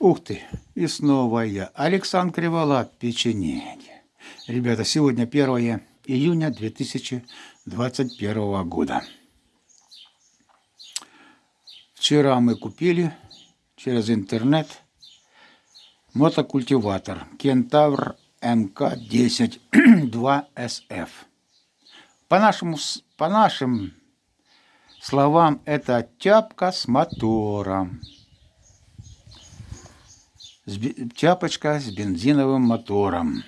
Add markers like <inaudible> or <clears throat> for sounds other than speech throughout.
Ух ты, и снова я, Александр Криволап, печенеги. Ребята, сегодня 1 июня 2021 года. Вчера мы купили через интернет мотокультиватор Кентавр МК-10 2СФ. По, нашему, по нашим словам, это тяпка с мотором тяпочка с бензиновым мотором.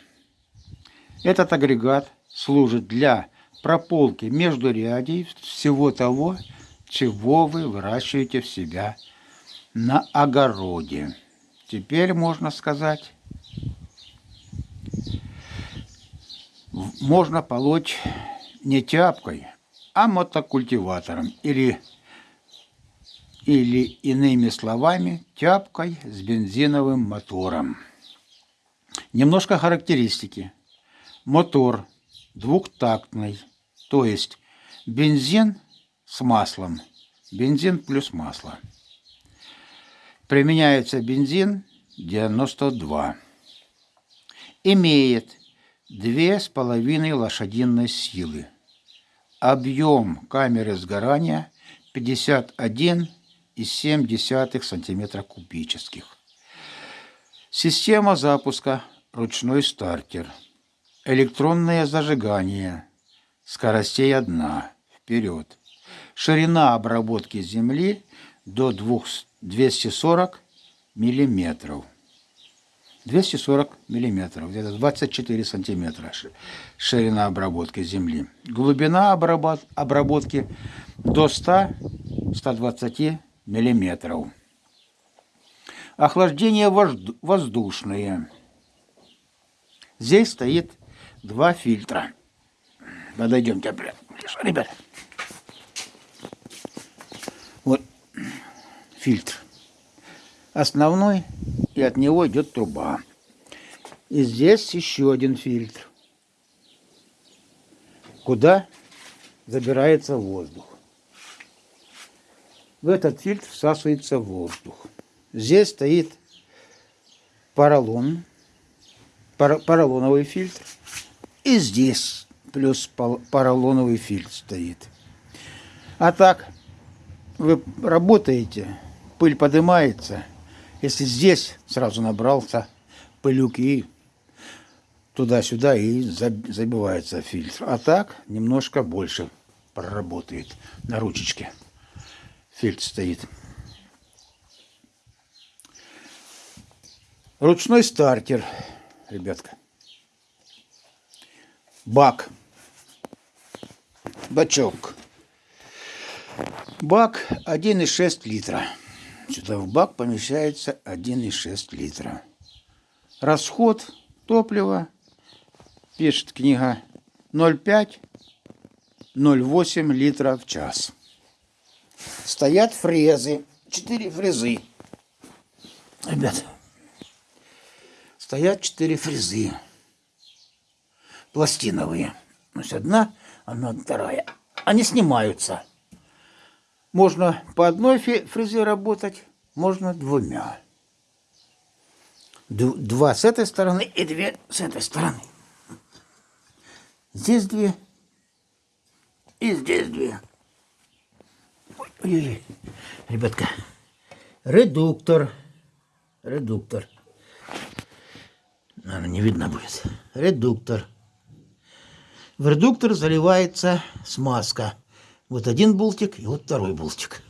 Этот агрегат служит для прополки между рядей всего того, чего вы выращиваете в себя на огороде. Теперь можно сказать, можно полоть не тяпкой, а мотокультиватором или или, иными словами, тяпкой с бензиновым мотором. Немножко характеристики. Мотор двухтактный, то есть бензин с маслом, бензин плюс масло. Применяется бензин 92. Имеет 2,5 лошадиной силы. Объем камеры сгорания 51 0,7 см кубических. Система запуска ручной стартер. Электронное зажигание. Скоростей одна. Вперед. Ширина обработки земли до 240 миллиметров. 240 миллиметров, где-то 24 сантиметра ширина обработки земли. Глубина обработки до 100-120 миллиметров. Охлаждение воздушное. Здесь стоит два фильтра. Подойдемте, ребят. Вот фильтр. Основной, и от него идет труба. И здесь еще один фильтр, куда забирается воздух. В этот фильтр всасывается воздух. Здесь стоит поролон, поролоновый фильтр. И здесь плюс поролоновый фильтр стоит. А так, вы работаете, пыль поднимается. Если здесь сразу набрался пылюк и туда-сюда и забивается фильтр. А так немножко больше проработает на ручечке фильтр стоит. Ручной стартер, ребятка. Бак. Бачок. Бак 1,6 литра. Сюда в бак помещается 1,6 литра. Расход топлива, пишет книга, 0,5-0,8 литра в час стоят фрезы. Четыре фрезы. Ребят, стоят четыре фрезы. Пластиновые. То есть одна, одна, вторая. Они снимаются. Можно по одной фрезе работать, можно двумя. Два с этой стороны и две с этой стороны. Здесь две и здесь две. Ой-ой-ой, ребятка. Редуктор. Редуктор. Наверное, не видно будет. Редуктор. В редуктор заливается смазка. Вот один болтик и вот второй болтик.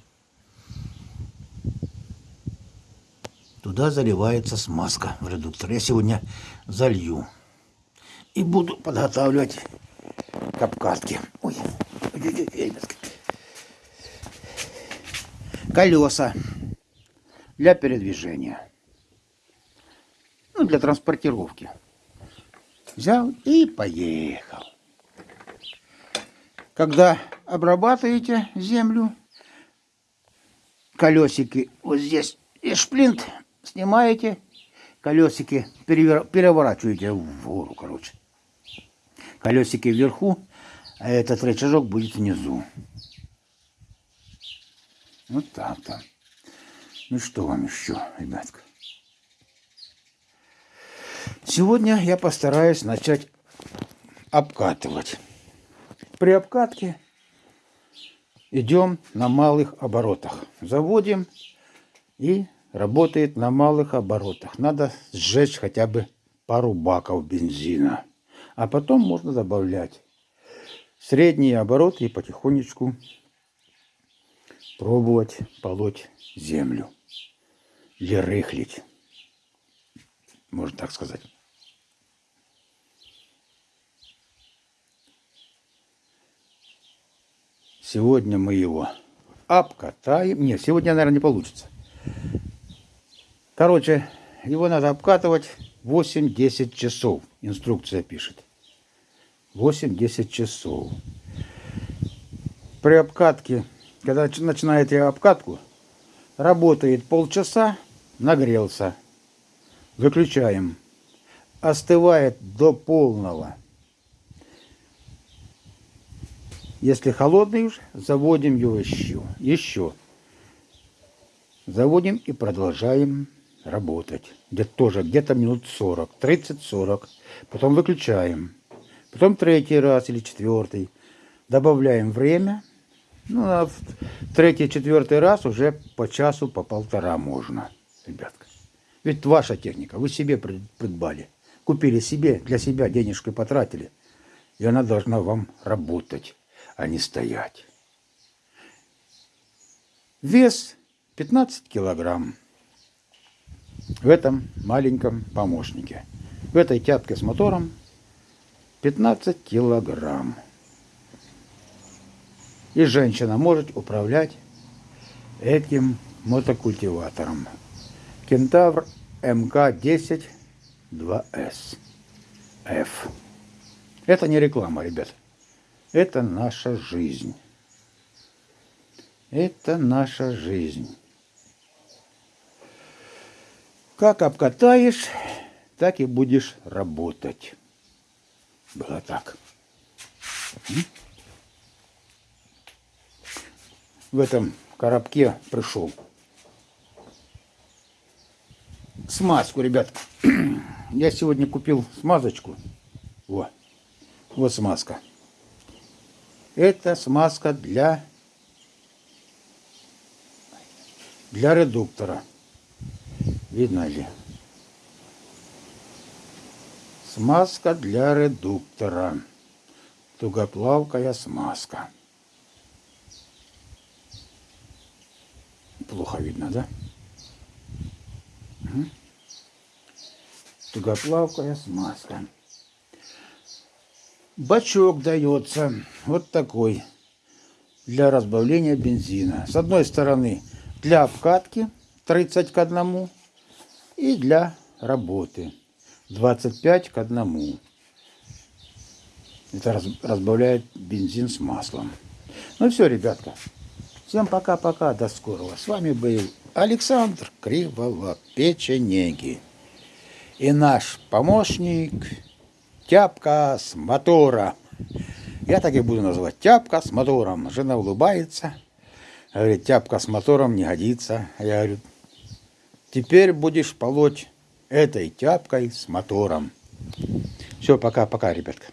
Туда заливается смазка в редуктор. Я сегодня залью. И буду подготавливать капкатки. Ой, ой, ой, ой, ребятки колеса для передвижения. Ну, для транспортировки. Взял и поехал. Когда обрабатываете землю, колесики вот здесь и шплинт снимаете, колесики переворачиваете в гору, короче. Колесики вверху, а этот рычажок будет внизу. Вот так-то. Ну что вам еще, ребятка? Сегодня я постараюсь начать обкатывать. При обкатке идем на малых оборотах. Заводим и работает на малых оборотах. Надо сжечь хотя бы пару баков бензина. А потом можно добавлять средние обороты и потихонечку пробовать полоть землю. Или рыхлить. Можно так сказать. Сегодня мы его обкатаем. Нет, сегодня, наверное, не получится. Короче, его надо обкатывать 8-10 часов. Инструкция пишет. 8-10 часов. При обкатке, когда начинаете обкатку, работает полчаса, нагрелся. Выключаем. Остывает до полного. Если холодный уж, заводим его еще. Еще. Заводим и продолжаем работать. Где-то тоже где-то минут 40, 30-40. Потом выключаем. Потом третий раз или четвертый. Добавляем время. Ну, а в третий, четвертый раз уже по часу, по полтора можно, ребятка. Ведь ваша техника, вы себе придбали. Купили себе, для себя денежкой потратили. И она должна вам работать а не стоять. Вес 15 килограмм в этом маленьком помощнике. В этой тяпке с мотором 15 килограмм. И женщина может управлять этим мотокультиватором. Кентавр МК-10 2С F. Это не реклама, ребят. Это наша жизнь. Это наша жизнь. Как обкатаешь, так и будешь работать. Было так. В этом коробке пришел смазку, ребят. <clears throat> Я сегодня купил смазочку. Вот. Вот смазка. Это смазка для, для редуктора. Видно ли? Смазка для редуктора. Тугоплавкая смазка. Плохо видно, да? Тугоплавкая смазка. Бачок дается вот такой для разбавления бензина. С одной стороны для обкатки 30 к 1 и для работы 25 к 1. Это разбавляет бензин с маслом. Ну все, ребятка. Всем пока-пока, до скорого. С вами был Александр Криволап, Печенеги. И наш помощник тяпка с мотора. Я так и буду называть. Тяпка с мотором. Жена улыбается. Говорит, тяпка с мотором не годится. Я говорю, теперь будешь полоть этой тяпкой с мотором. Все, пока-пока, ребятка.